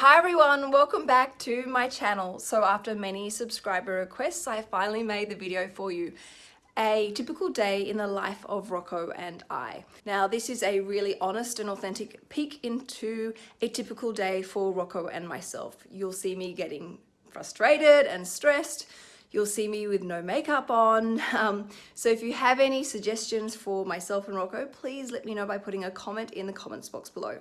Hi everyone, welcome back to my channel. So after many subscriber requests, I finally made the video for you. A typical day in the life of Rocco and I. Now this is a really honest and authentic peek into a typical day for Rocco and myself. You'll see me getting frustrated and stressed, You'll see me with no makeup on. Um, so if you have any suggestions for myself and Rocco, please let me know by putting a comment in the comments box below.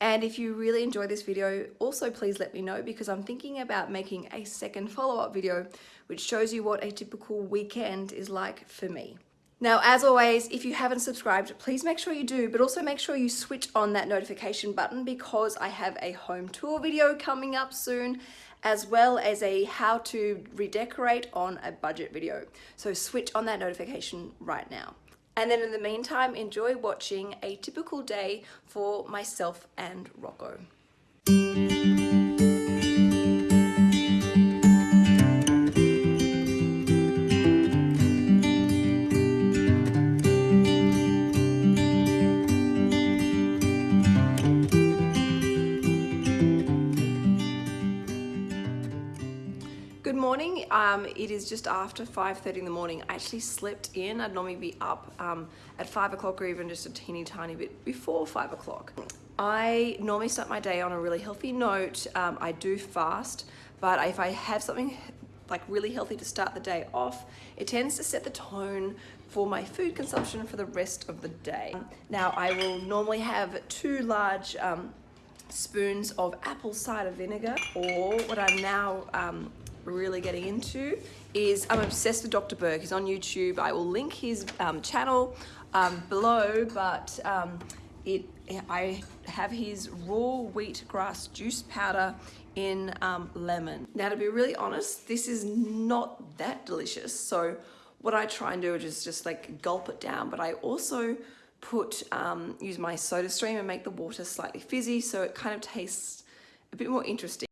And if you really enjoy this video, also please let me know because I'm thinking about making a second follow-up video which shows you what a typical weekend is like for me. Now, as always, if you haven't subscribed, please make sure you do, but also make sure you switch on that notification button because I have a home tour video coming up soon as well as a how to redecorate on a budget video. So switch on that notification right now. And then in the meantime, enjoy watching a typical day for myself and Rocco. Um, it is just after 5.30 in the morning. I actually slept in. I'd normally be up um, at 5 o'clock or even just a teeny tiny bit before 5 o'clock. I normally start my day on a really healthy note. Um, I do fast, but if I have something like really healthy to start the day off, it tends to set the tone for my food consumption for the rest of the day. Now I will normally have two large um, spoons of apple cider vinegar or what I'm now um, really getting into is I'm obsessed with Dr. Berg. He's on YouTube. I will link his um, channel um, below, but um, it I have his raw wheatgrass juice powder in um, lemon. Now, to be really honest, this is not that delicious. So what I try and do is just like gulp it down, but I also put, um, use my SodaStream and make the water slightly fizzy so it kind of tastes a bit more interesting.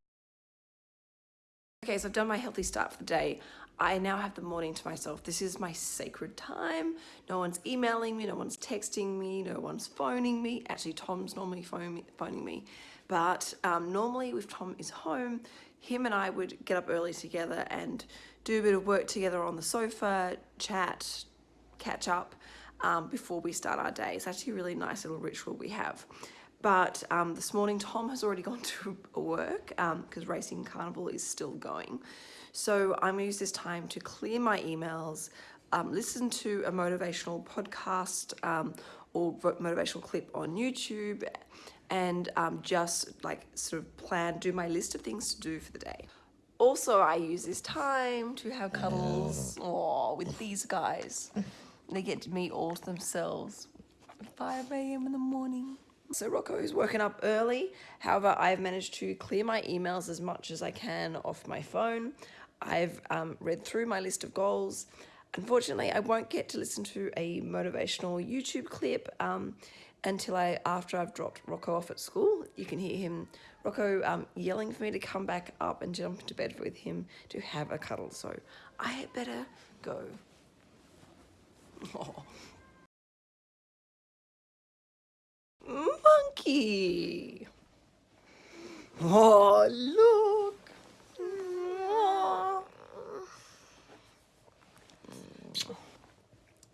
Okay, so I've done my healthy start for the day. I now have the morning to myself. This is my sacred time. No one's emailing me, no one's texting me, no one's phoning me. Actually, Tom's normally phoning me. But um, normally if Tom is home, him and I would get up early together and do a bit of work together on the sofa, chat, catch up um, before we start our day. It's actually a really nice little ritual we have. But um, this morning, Tom has already gone to work because um, Racing Carnival is still going. So I'm gonna use this time to clear my emails, um, listen to a motivational podcast um, or motivational clip on YouTube and um, just like sort of plan, do my list of things to do for the day. Also, I use this time to have cuddles oh, with these guys. They get to meet all to themselves at 5 a.m. in the morning. So Rocco is woken up early. However, I've managed to clear my emails as much as I can off my phone. I've um, read through my list of goals. Unfortunately, I won't get to listen to a motivational YouTube clip um, until I after I've dropped Rocco off at school. You can hear him, Rocco, um, yelling for me to come back up and jump into bed with him to have a cuddle. So I had better go. Oh. Monkey. Oh, look.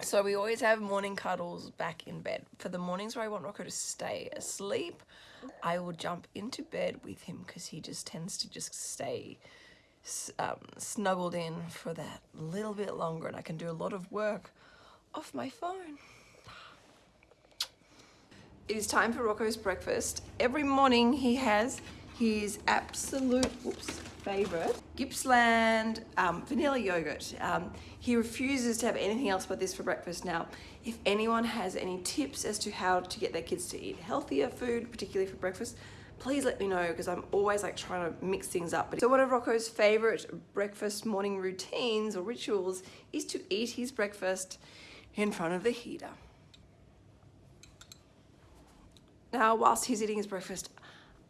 So we always have morning cuddles back in bed. For the mornings where I want Rocco to stay asleep, I will jump into bed with him because he just tends to just stay um, snuggled in for that little bit longer and I can do a lot of work off my phone. It is time for Rocco's breakfast. Every morning he has his absolute whoops, favorite Gippsland um, vanilla yogurt. Um, he refuses to have anything else but this for breakfast now. If anyone has any tips as to how to get their kids to eat healthier food, particularly for breakfast, please let me know because I'm always like trying to mix things up. So one of Rocco's favorite breakfast morning routines or rituals is to eat his breakfast in front of the heater. Now, whilst he's eating his breakfast,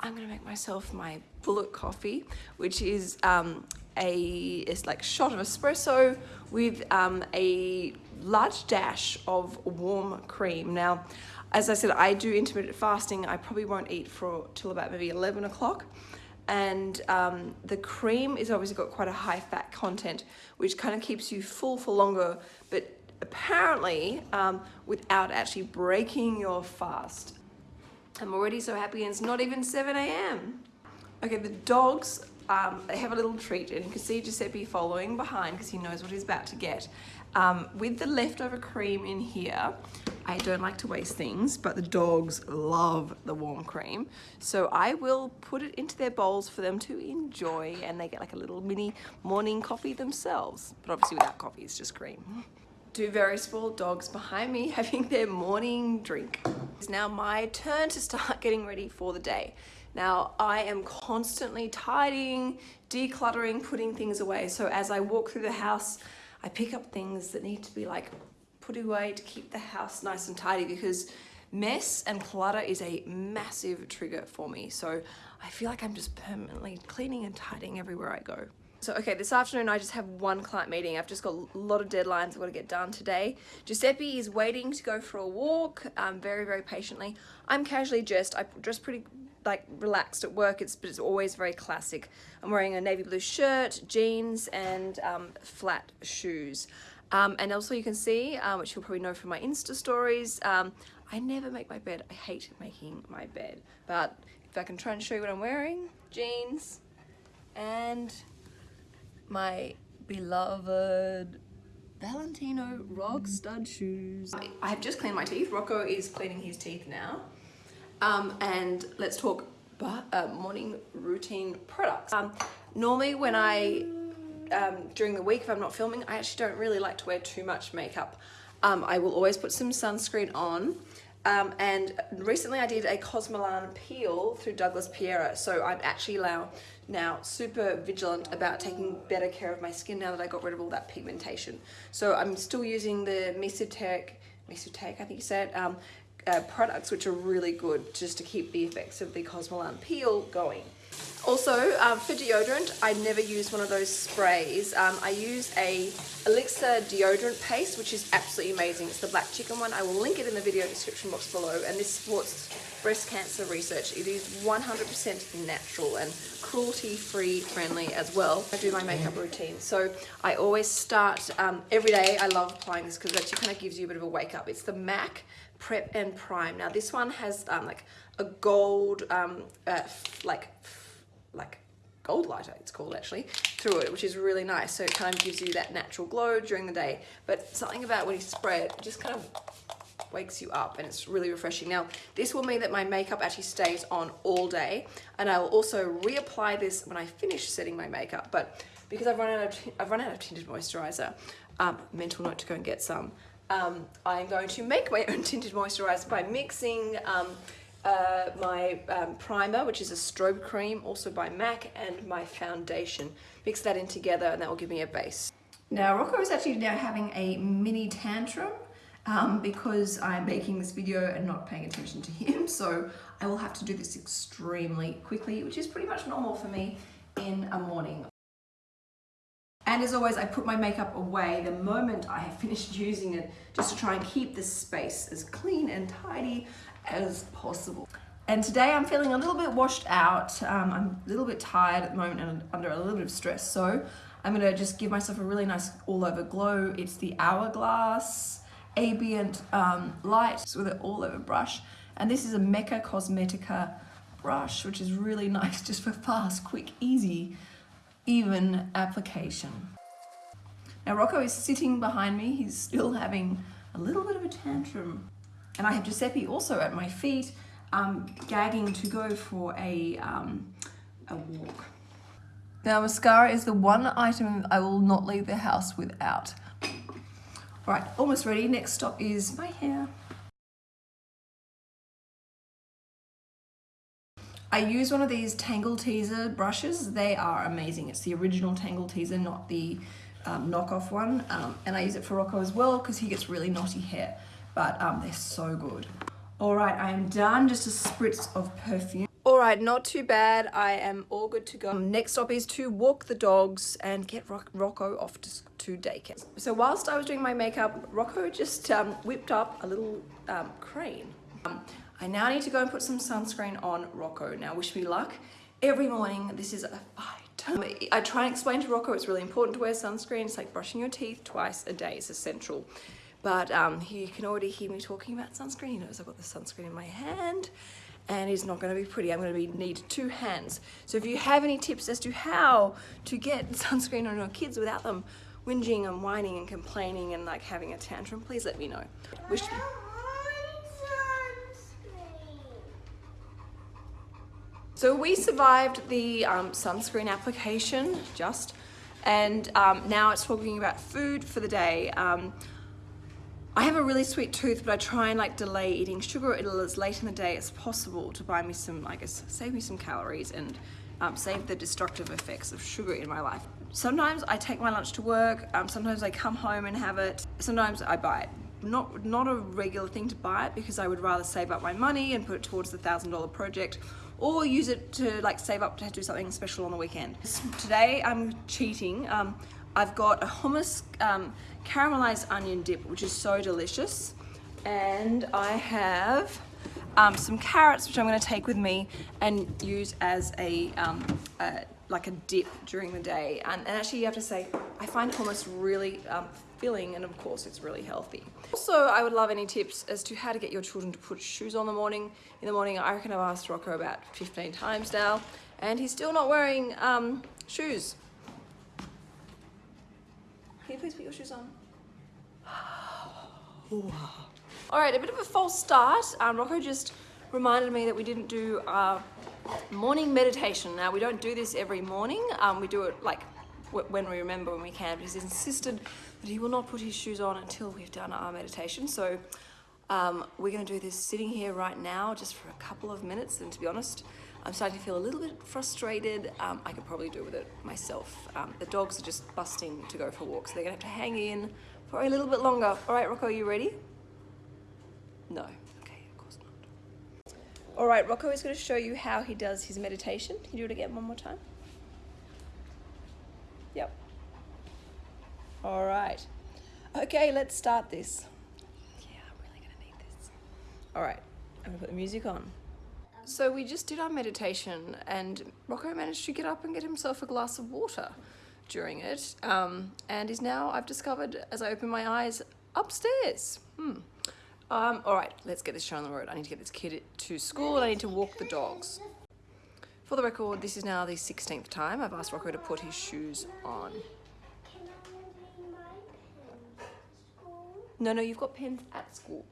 I'm gonna make myself my bullet coffee, which is um, a it's like shot of espresso with um, a large dash of warm cream. Now, as I said, I do intermittent fasting. I probably won't eat for till about maybe 11 o'clock. and um, the cream is obviously got quite a high fat content, which kind of keeps you full for longer, but apparently um, without actually breaking your fast. I'm already so happy and it's not even 7 a.m. Okay, the dogs, um, they have a little treat and you can see Giuseppe following behind because he knows what he's about to get. Um, with the leftover cream in here, I don't like to waste things, but the dogs love the warm cream. So I will put it into their bowls for them to enjoy and they get like a little mini morning coffee themselves. But obviously without coffee, it's just cream. Two very small dogs behind me having their morning drink. It's now my turn to start getting ready for the day. Now I am constantly tidying, decluttering, putting things away. So as I walk through the house, I pick up things that need to be like put away to keep the house nice and tidy because mess and clutter is a massive trigger for me. So I feel like I'm just permanently cleaning and tidying everywhere I go. So, okay, this afternoon I just have one client meeting. I've just got a lot of deadlines I've got to get done today. Giuseppe is waiting to go for a walk um, very, very patiently. I'm casually dressed. I dress pretty like relaxed at work. It's, but it's always very classic. I'm wearing a navy blue shirt, jeans, and um, flat shoes. Um, and also you can see, um, which you'll probably know from my Insta stories, um, I never make my bed. I hate making my bed. But if I can try and show you what I'm wearing, jeans and my beloved Valentino Rockstud shoes. I have just cleaned my teeth. Rocco is cleaning his teeth now. Um, and let's talk uh, morning routine products. Um, normally when I, um, during the week if I'm not filming, I actually don't really like to wear too much makeup. Um, I will always put some sunscreen on. Um, and recently I did a Cosmelan peel through Douglas Piera. So I'm actually now, now super vigilant about taking better care of my skin now that I got rid of all that pigmentation. So I'm still using the Mesoteric, Mesoteric I think you said, um, uh, products which are really good just to keep the effects of the Cosmelan peel going. Also, um, for deodorant, I never use one of those sprays. Um, I use a Elixir deodorant paste, which is absolutely amazing. It's the black chicken one. I will link it in the video description box below. And this supports breast cancer research. It is 100% natural and cruelty-free friendly as well. I do my makeup routine. So I always start um, every day. I love applying this because it actually kind of gives you a bit of a wake up. It's the MAC Prep and Prime. Now this one has um, like a gold, um, uh, like like gold lighter it's called actually through it which is really nice. So it kind of gives you that natural glow during the day. But something about when you spray it, it just kind of wakes you up and it's really refreshing. Now this will mean that my makeup actually stays on all day and I will also reapply this when I finish setting my makeup. But because I've run out of I've run out of tinted moisturizer um, mental note to go and get some um, I'm going to make my own tinted moisturizer by mixing um, uh, my um, primer, which is a strobe cream, also by MAC, and my foundation. Mix that in together and that will give me a base. Now Rocco is actually now having a mini tantrum um, because I'm making this video and not paying attention to him. So I will have to do this extremely quickly, which is pretty much normal for me in a morning. And as always, I put my makeup away the moment I have finished using it, just to try and keep the space as clean and tidy as possible. And today I'm feeling a little bit washed out. Um, I'm a little bit tired at the moment and under a little bit of stress. So I'm gonna just give myself a really nice all over glow. It's the Hourglass Ambient um, Light with an all over brush. And this is a Mecca Cosmetica brush, which is really nice just for fast, quick, easy, even application. Now Rocco is sitting behind me. He's still having a little bit of a tantrum and I have Giuseppe also at my feet, um, gagging to go for a, um, a walk. Now mascara is the one item I will not leave the house without. All right, almost ready. Next stop is my hair. I use one of these Tangle Teezer brushes. They are amazing. It's the original Tangle Teezer, not the um, knockoff one. Um, and I use it for Rocco as well because he gets really knotty hair but um, they're so good. All right, I am done. Just a spritz of perfume. All right, not too bad. I am all good to go. Next stop is to walk the dogs and get Rock Rocco off to, to daycare. So whilst I was doing my makeup, Rocco just um, whipped up a little um, crane. Um, I now need to go and put some sunscreen on Rocco. Now wish me luck. every morning. This is a fight. I try and explain to Rocco it's really important to wear sunscreen. It's like brushing your teeth twice a day is essential. But um, he can already hear me talking about sunscreen. He knows I've got the sunscreen in my hand and it's not going to be pretty. I'm going to be need two hands. So if you have any tips as to how to get sunscreen on your kids without them whinging and whining and complaining and like having a tantrum, please let me know. Wish So we survived the um, sunscreen application just, and um, now it's talking about food for the day. Um, I have a really sweet tooth, but I try and like delay eating sugar as late in the day as possible to buy me some, I guess, save me some calories and um, save the destructive effects of sugar in my life. Sometimes I take my lunch to work, um, sometimes I come home and have it, sometimes I buy it. Not, not a regular thing to buy it because I would rather save up my money and put it towards the thousand dollar project or use it to like save up to do something special on the weekend. Today I'm cheating. Um, I've got a hummus um, caramelized onion dip, which is so delicious. And I have um, some carrots, which I'm gonna take with me and use as a, um, a like a dip during the day. And, and, actually you have to say, I find hummus really um, filling and of course it's really healthy. Also, I would love any tips as to how to get your children to put shoes on the morning. In the morning, I reckon I've asked Rocco about 15 times now and he's still not wearing um, shoes. Can you please put your shoes on? All right, a bit of a false start. Um, Rocco just reminded me that we didn't do our morning meditation. Now, we don't do this every morning. Um, we do it like when we remember when we can. But he's insisted that he will not put his shoes on until we've done our meditation. So um, we're going to do this sitting here right now just for a couple of minutes. And to be honest, I'm starting to feel a little bit frustrated. Um, I could probably do with it myself. Um, the dogs are just busting to go for walks. So they're to have to hang in for a little bit longer. All right, Rocco, you ready? No. Okay, of course not. All right, Rocco is going to show you how he does his meditation. Can you do it again one more time? Yep. All right. Okay, let's start this. Yeah, I'm really to need this. All right, I'm to put the music on. So we just did our meditation and Rocco managed to get up and get himself a glass of water during it um, and is now, I've discovered as I open my eyes, upstairs. Hmm. Um, all right, let's get this show on the road. I need to get this kid to school and I need to walk the dogs. For the record, this is now the 16th time I've asked Rocco to put his shoes on. No, no, you've got pens at school.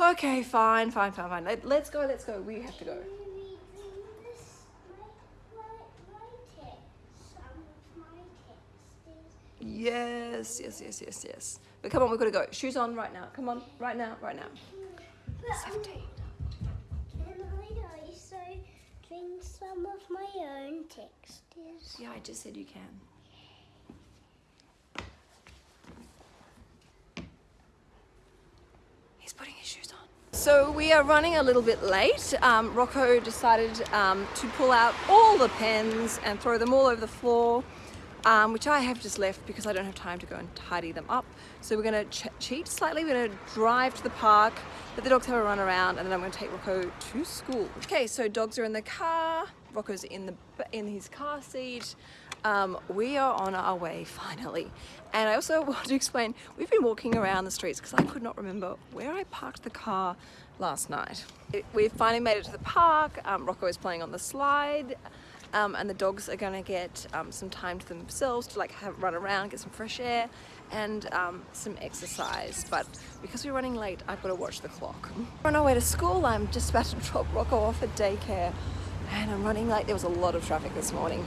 Okay, fine, fine, fine, fine. Let, let's go, let's go. We have to go. Yes, yes, yes, yes, yes. But come on, we've got to go. Shoes on right now. Come on, right now, right now. 17. Can I also drink some of my own textures? Yeah, I just said you can. He's putting his shoes on. So we are running a little bit late. Um, Rocco decided um, to pull out all the pens and throw them all over the floor um, which I have just left because I don't have time to go and tidy them up. So we're going to cheat slightly. We're to drive to the park, let the dogs have a run around, and then I'm going to take Rocco to school. Okay, so dogs are in the car. Rocco's in the in his car seat. Um, we are on our way finally. And I also want to explain, we've been walking around the streets because I could not remember where I parked the car last night. We've finally made it to the park. Um, Rocco is playing on the slide um, and the dogs are gonna get um, some time to themselves to like have run around, get some fresh air and um, some exercise. But because we're running late, I've got to watch the clock. We're on our way to school. I'm just about to drop Rocco off at daycare and I'm running late. There was a lot of traffic this morning.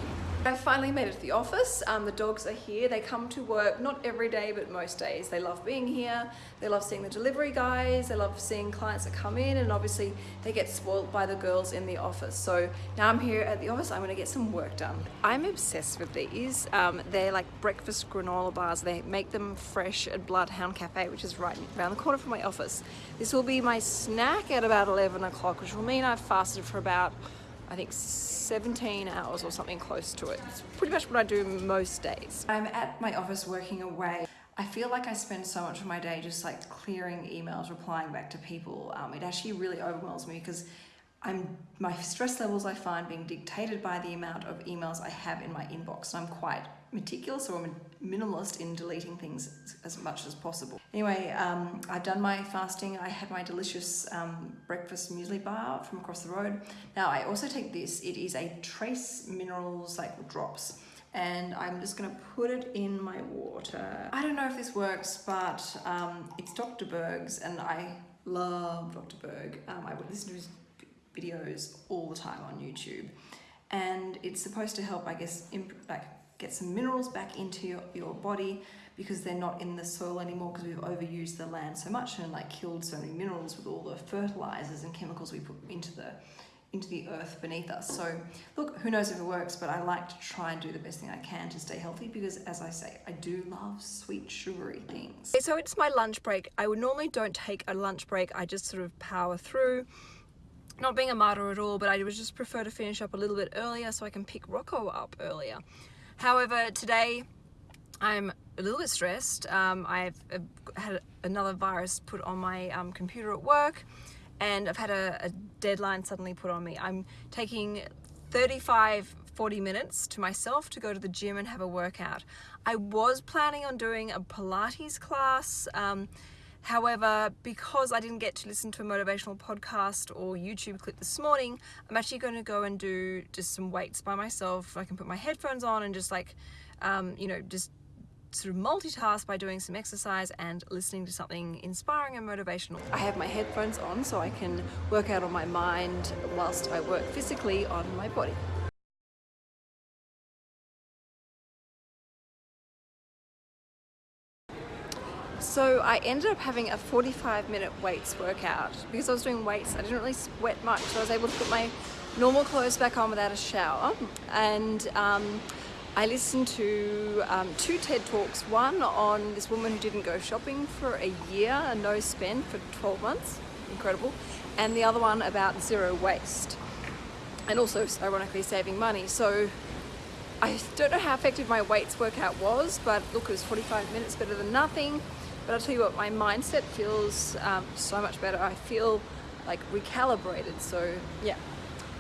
I finally made it to the office. Um, the dogs are here. They come to work, not every day, but most days. They love being here. They love seeing the delivery guys. They love seeing clients that come in and obviously they get spoiled by the girls in the office. So now I'm here at the office. I'm gonna get some work done. I'm obsessed with these. Um, they're like breakfast granola bars. They make them fresh at Bloodhound Cafe, which is right around the corner from my office. This will be my snack at about 11 o'clock, which will mean I've fasted for about I think 17 hours or something close to it. It's pretty much what I do most days. I'm at my office working away. I feel like I spend so much of my day just like clearing emails, replying back to people. Um, it actually really overwhelms me because I'm my stress levels I find being dictated by the amount of emails I have in my inbox. So I'm quite meticulous or minimalist in deleting things as much as possible. Anyway, um, I've done my fasting. I had my delicious um, breakfast muesli bar from across the road. Now I also take this. It is a trace minerals like drops and I'm just gonna put it in my water. I don't know if this works, but um, it's Dr. Berg's and I love Dr. Berg. Um, I would listen to his videos all the time on YouTube and it's supposed to help, I guess, like get some minerals back into your, your body because they're not in the soil anymore because we've overused the land so much and like killed so many minerals with all the fertilizers and chemicals we put into the into the earth beneath us. So look, who knows if it works, but I like to try and do the best thing I can to stay healthy because as I say, I do love sweet sugary things. So it's my lunch break. I would normally don't take a lunch break. I just sort of power through. Not being a martyr at all, but I would just prefer to finish up a little bit earlier so I can pick Rocco up earlier. However, today I'm a little bit stressed. Um, I've, had another virus put on my um, computer at work and I've had a, a, deadline suddenly put on me. I'm taking 35 40 minutes to myself to go to the gym and have a workout. I was planning on doing a Pilates class um, However, because I didn't get to listen to a motivational podcast or YouTube clip this morning, I'm actually going to go and do just some weights by myself. I can put my headphones on and just like, um, you know, just sort of multitask by doing some exercise and listening to something inspiring and motivational. I have my headphones on so I can work out on my mind whilst I work physically on my body. So I ended up having a 45 minute weights workout. Because I was doing weights, I didn't really sweat much, so I was able to put my normal clothes back on without a shower. And um, I listened to um, two TED Talks, one on this woman who didn't go shopping for a year, a no spend for 12 months, incredible, and the other one about zero waste, and also ironically saving money. So I don't know how effective my weights workout was, but look, it was 45 minutes better than nothing. But I'll tell you what, my mindset feels um, so much better. I feel like recalibrated. So yeah.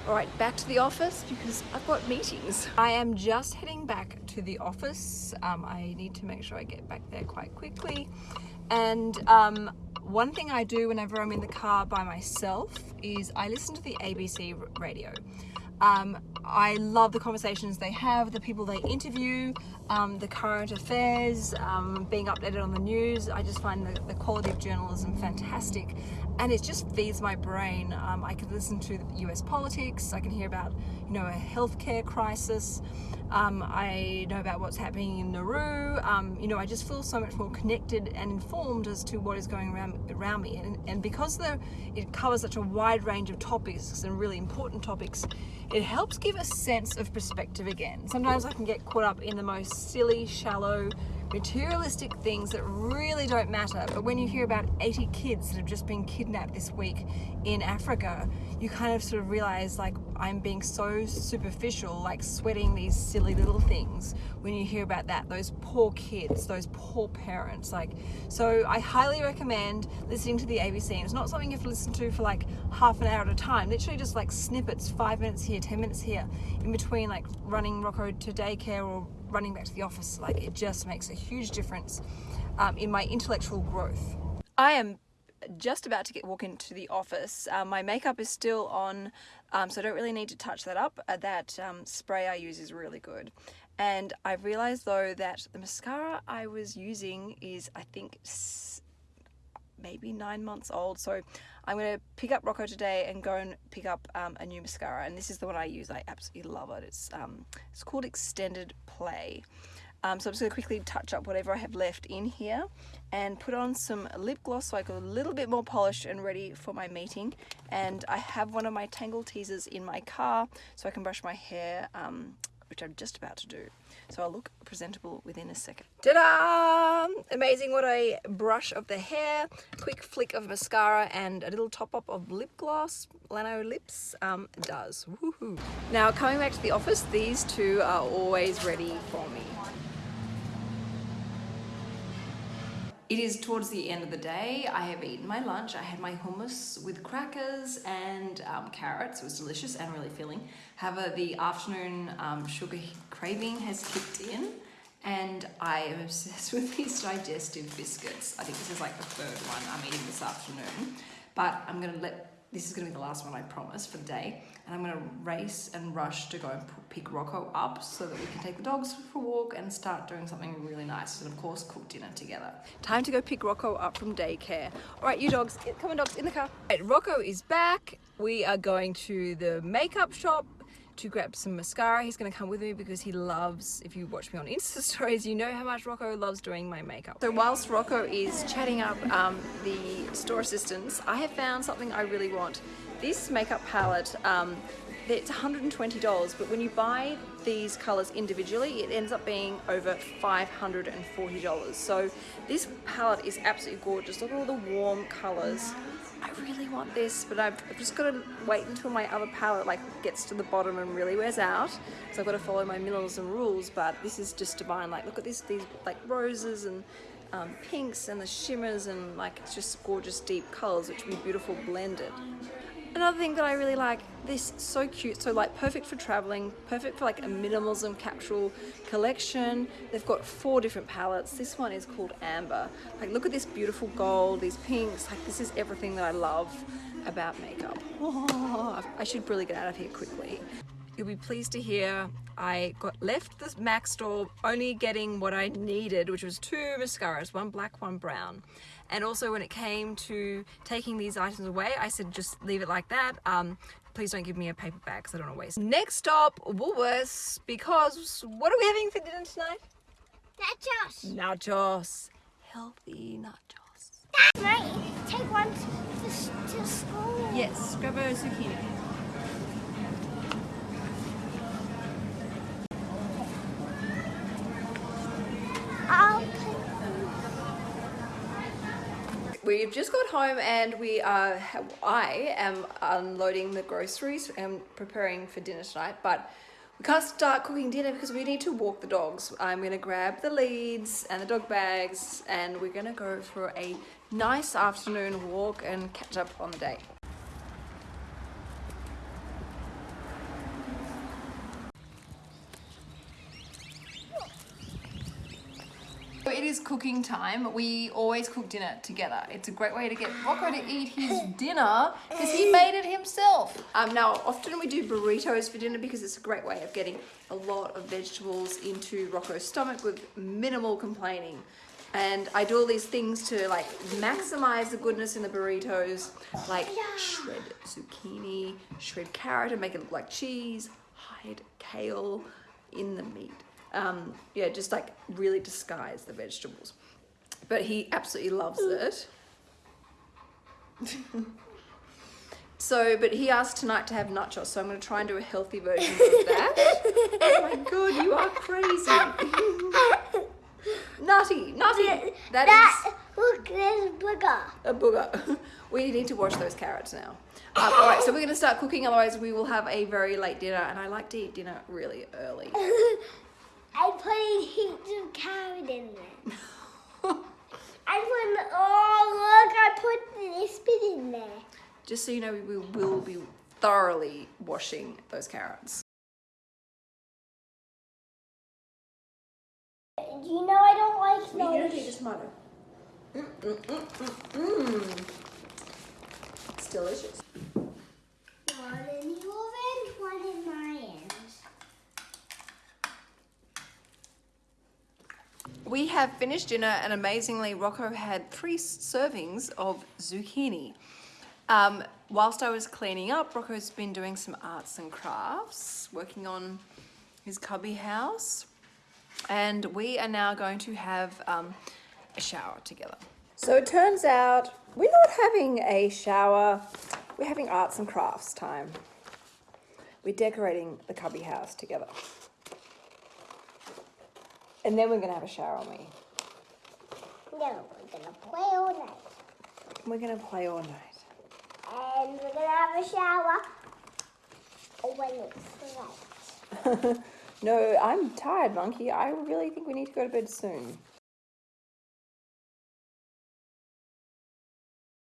All right, back to the office because I've got meetings. I am just heading back to the office. Um, I need to make sure I get back there quite quickly. And um, one thing I do whenever I'm in the car by myself is I listen to the ABC radio. Um, I love the conversations they have, the people they interview, um, the current affairs, um, being updated on the news. I just find the, the, quality of journalism fantastic and it just feeds my brain. Um, I can listen to US politics, I can hear about you know a healthcare crisis, um, I know about what's happening in Nauru, um, you know I just feel so much more connected and informed as to what is going around, around me. And, and because the, it covers such a wide range of topics and really important topics, it helps give a sense of perspective again. Sometimes I can get caught up in the most silly, shallow, materialistic things that really don't matter. But when you hear about 80 kids that have just been kidnapped this week in Africa, you kind of sort of realize like I'm being so superficial, like sweating these silly little things when you hear about that, those poor kids, those poor parents. Like, so I highly recommend listening to the ABC. And it's not something you have to listen to for like half an hour at a time, literally just like snippets, five minutes here, 10 minutes here, in between like running Rocco to daycare or running back to the office. Like it just makes a huge difference um, in my intellectual growth. I am just about to get walk into the office. Um, my makeup is still on, um, so I don't really need to touch that up. Uh, that um, spray I use is really good. And I've realized though that the mascara I was using is, I think, maybe nine months old. So I'm going to pick up Rocco today and go and pick up um, a new mascara. And this is the one I use. I absolutely love it. It's, um, it's called Extended Play. Um, so I'm just going to quickly touch up whatever I have left in here and put on some lip gloss so I go a little bit more polished and ready for my meeting. And I have one of my Tangle Teezers in my car so I can brush my hair, um, which I'm just about to do. So I'll look presentable within a second. Ta-da! Amazing what a brush of the hair, quick flick of mascara and a little top up of lip gloss, Lanolips um, does. Now coming back to the office, these two are always ready for me. It is towards the end of the day. I have eaten my lunch. I had my hummus with crackers and um, carrots. It was delicious and really filling. However, the afternoon um, sugar craving has kicked in and I am obsessed with these digestive biscuits. I think this is like the third one I'm eating this afternoon, but I'm gonna let, this is gonna be the last one I promise for the day, and I'm gonna race and rush to go and pick Rocco up so that we can take the dogs for a walk and start doing something really nice, and of course cook dinner together. Time to go pick Rocco up from daycare. All right, you dogs, come on dogs, in the car. Right, Rocco is back. We are going to the makeup shop to grab some mascara. He's going to come with me because he loves, if you watch me on Insta stories, you know how much Rocco loves doing my makeup. So whilst Rocco is chatting up um, the store assistants, I have found something I really want. This makeup palette, um, it's $120, but when you buy these colors individually, it ends up being over $540. So this palette is absolutely gorgeous. Look at all the warm colors. I really want this, but I've, I've just got to wait until my other palette like gets to the bottom and really wears out. So I've got to follow my minimalism rules, but this is just divine. Like, look at this, these like roses and um, pinks and the shimmers and like, it's just gorgeous deep colors, which would be beautiful blended. Another thing that I really like, this so cute, so like perfect for traveling, perfect for like a minimalism capsule collection. They've got four different palettes. This one is called Amber. Like look at this beautiful gold, these pinks, like this is everything that I love about makeup. Oh, I should really get out of here quickly. You'll be pleased to hear I got left the MAC store only getting what I needed, which was two mascaras, one black, one brown. And also when it came to taking these items away, I said just leave it like that. Um, please don't give me a paper bag because I don't want to waste. Next stop, Woolworths, because what are we having for dinner tonight? Nachos. Nachos. Healthy nachos. Dad, might take one to, to school. Yes, grab a zucchini. We've just got home and we are, I am unloading the groceries and preparing for dinner tonight, but we can't start cooking dinner because we need to walk the dogs. I'm gonna grab the leads and the dog bags and we're gonna go for a nice afternoon walk and catch up on the day. It is cooking time. We always cook dinner together. It's a great way to get Rocco to eat his dinner because he made it himself. Um, now, often we do burritos for dinner because it's a great way of getting a lot of vegetables into Rocco's stomach with minimal complaining. And I do all these things to like maximize the goodness in the burritos, like shred zucchini, shred carrot and make it look like cheese, hide kale in the meat um, yeah, just like really disguise the vegetables. But he absolutely loves it. so, but he asked tonight to have nachos, so I'm going to try and do a healthy version of that. oh my god, you are crazy. nutty, nutty. That, that is look, there's a booger. a booger. we need to wash those carrots now. Um, all right, so we're going to start cooking, otherwise we will have a very late dinner, and I like to eat dinner really early. I put heaps of carrot in there. I put, oh look, I put this bit in there. Just so you know, we will be thoroughly washing those carrots. Do you know I don't like those? the tomato. Mm, mm, mm, mm, mm. It's delicious. One in the oven, one in my hands. We have finished dinner and amazingly Rocco had three servings of zucchini. Um, whilst I was cleaning up, Rocco's been doing some arts and crafts, working on his cubby house. And we are now going to have um, a shower together. So it turns out we're not having a shower, we're having arts and crafts time. We're decorating the cubby house together. And then we're gonna have a shower on me. No, we're gonna play all night. We're gonna play all night. And we're gonna have a shower when it's light. no, I'm tired, monkey. I really think we need to go to bed soon.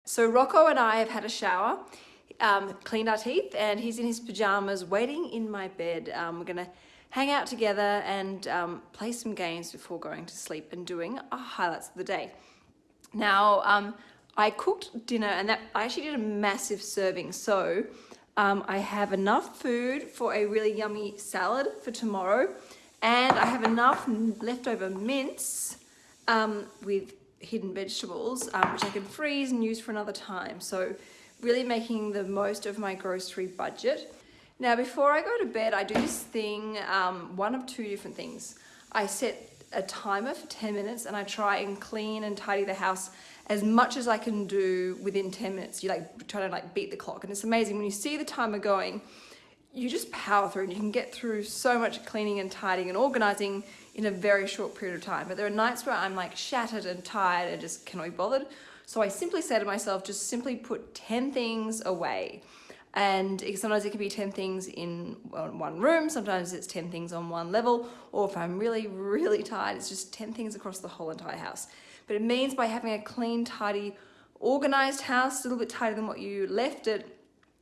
So Rocco and I have had a shower, um, cleaned our teeth, and he's in his pajamas waiting in my bed. Um, we're gonna hang out together and um, play some games before going to sleep and doing our highlights of the day. Now, um, I cooked dinner and that I actually did a massive serving. So um, I have enough food for a really yummy salad for tomorrow. And I have enough leftover mince um, with hidden vegetables, um, which I can freeze and use for another time. So really making the most of my grocery budget. Now, before I go to bed, I do this thing, um, one of two different things. I set a timer for 10 minutes and I try and clean and tidy the house as much as I can do within 10 minutes. You like try to like beat the clock and it's amazing when you see the timer going, you just power through and you can get through so much cleaning and tidying and organizing in a very short period of time. But there are nights where I'm like shattered and tired and just cannot be bothered. So I simply say to myself, just simply put 10 things away. And sometimes it can be 10 things in one room, sometimes it's 10 things on one level, or if I'm really, really tired, it's just 10 things across the whole entire house. But it means by having a clean, tidy, organized house, a little bit tighter than what you left it,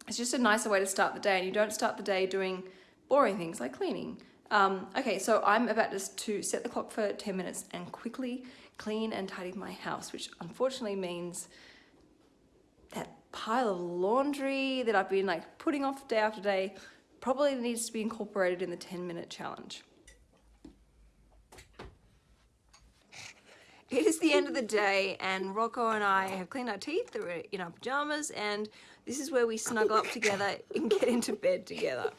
it's just a nicer way to start the day and you don't start the day doing boring things like cleaning. Um, okay, so I'm about to set the clock for 10 minutes and quickly clean and tidy my house, which unfortunately means pile of laundry that I've been like putting off day after day probably needs to be incorporated in the 10 minute challenge. It is the end of the day and Rocco and I have cleaned our teeth, we're in our pajamas and this is where we snuggle up together and get into bed together.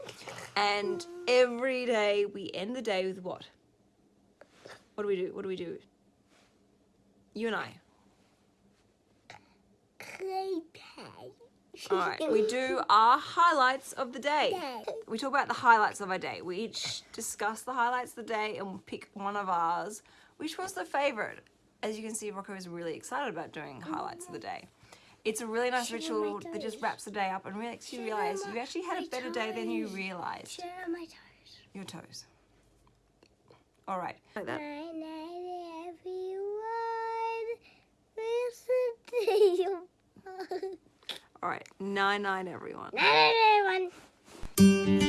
And every day we end the day with what? What do we do? What do we do? You and I. Play play. All right, we do our highlights of the day. We talk about the highlights of our day. We each discuss the highlights of the day and pick one of ours. Which was the favorite? As you can see, Rocco is really excited about doing highlights of the day. It's a really nice Sugar ritual that just wraps the day up and makes you realize my- you actually had a my better day than you realized. Share my toes. Your toes. All right. Like that. Night night everyone. Listen to you. All right. Nine nine everyone. Night night everyone.